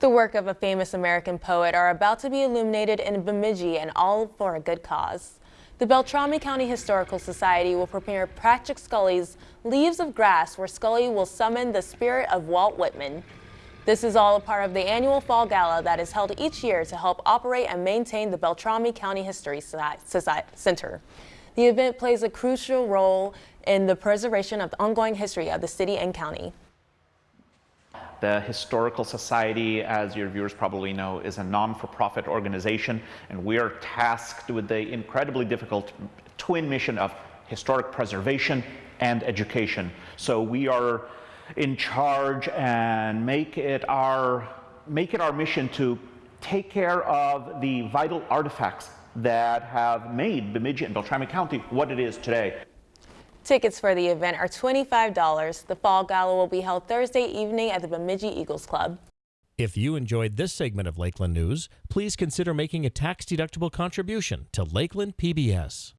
The work of a famous American poet are about to be illuminated in Bemidji and all for a good cause. The Beltrami County Historical Society will premiere Patrick Scully's Leaves of Grass where Scully will summon the spirit of Walt Whitman. This is all a part of the annual Fall Gala that is held each year to help operate and maintain the Beltrami County History Center. The event plays a crucial role in the preservation of the ongoing history of the city and county. The Historical Society, as your viewers probably know, is a non-for-profit organization, and we are tasked with the incredibly difficult twin mission of historic preservation and education. So we are in charge and make it our, make it our mission to take care of the vital artifacts that have made Bemidji and Beltrami County what it is today. Tickets for the event are $25. The Fall Gala will be held Thursday evening at the Bemidji Eagles Club. If you enjoyed this segment of Lakeland News, please consider making a tax-deductible contribution to Lakeland PBS.